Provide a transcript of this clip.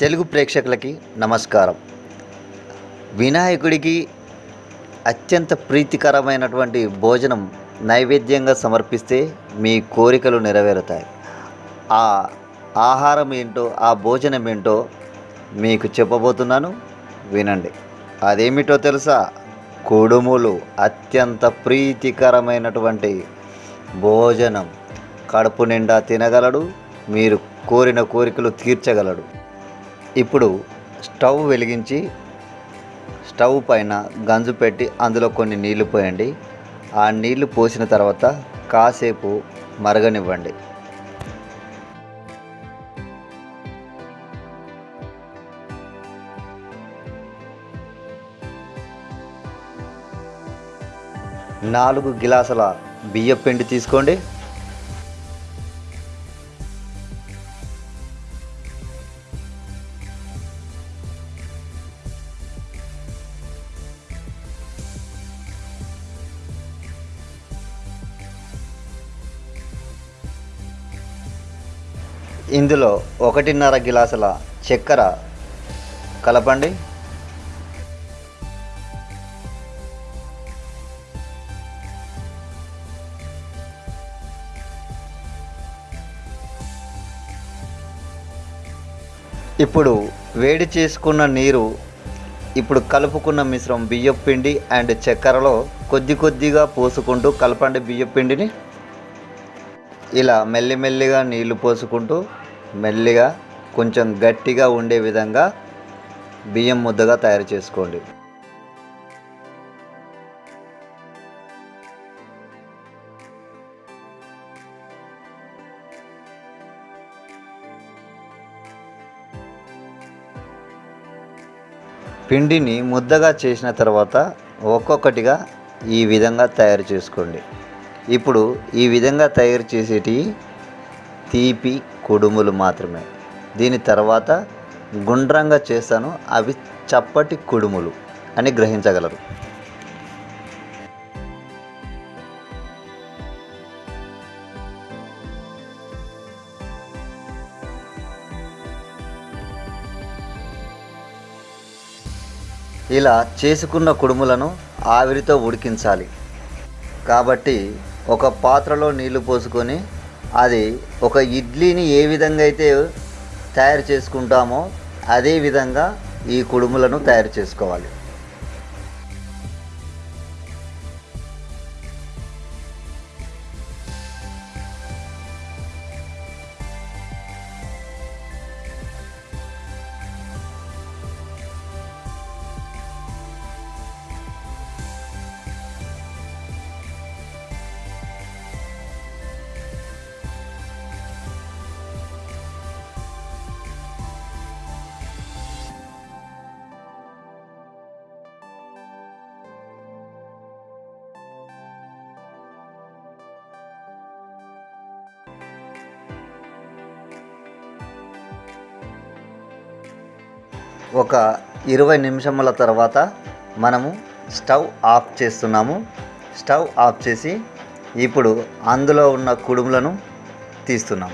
తెలుగు ప్రేక్షకులకి నమస్కారం. వినాయకుడికి అత్యంత ప్రీతికరమైనటువంటి భోజనం నైవేద్యంగా సమర్పిస్తే మీ కోరికలు నెరవేరుతాయి. ఆ ఆహారం ఏంటో ఆ భోజనం ఏంటో మీకు చెప్పబోతున్నాను. వినండి. అదేమిటో తెలుసా? కుడుములు అత్యంత ప్రీతికరమైనటువంటి భోజనం. కడుపు నిండా తినగలడు మీరు కోరిన కోరికలు తీర్చగలడు. ఇప్పుడు స్టవ్ వెలిగించి స్టవ్ పైన గంజు పెట్టి అందులో కొన్ని నీళ్ళు పోయండి. ఆ నీళ్ళు పోసిన తర్వాత కాసేపు మరగనివ్వండి. నాలుగు గిలాసుల బియ్యం పిండి తీసుకోండి. ఇందులో ఒకటిన్నర గిలాసుల చక్కెర కలపండి. ఇప్పుడు వేడి చేసుకున్న నీరు ఇప్పుడు కలుపుకున్న మిశ్రమం బియ్యపు పిండి అండ్ చక్కెరలో కొద్ది కొద్దిగా పోసుకుంటూ కలపండి బియ్యపు పిండిని. ఇలా మెల్లిమెల్లిగా నీళ్ళు పోసుకుంటూ మెల్లిగా కొంచెం గట్టిగా ఉండే విధంగా బియ్యం ముద్దగా తయారు చేసుకోండి. పిండిని ముద్దగా చేసిన తర్వాత ఒక్కొక్కటిగా ఈ విధంగా తయారు చేసుకోండి. ఇప్పుడు ఈ విధంగా తయారు చేసేటి తీపి కుడుములు మాత్రమే. దీని తర్వాత గుండ్రంగా చేస్తాను. అవి చప్పటి కుడుములు అని గ్రహించగలరు. ఇలా చేసుకున్న కుడుములను ఆవిరితో ఉడికించాలి. కాబట్టి ఒక పాత్రలో నీళ్ళు పోసుకొని అది ఒక ఇడ్లీని ఏ విధంగా అయితే తయారు చేసుకుంటామో అదే విధంగా ఈ కుడుములను తయారు చేసుకోవాలి. ఒక ఇరవై నిమిషముల తర్వాత మనము స్టవ్ ఆఫ్ చేస్తున్నాము. స్టవ్ ఆఫ్ చేసి ఇప్పుడు అందులో ఉన్న కుడుములను తీస్తున్నాం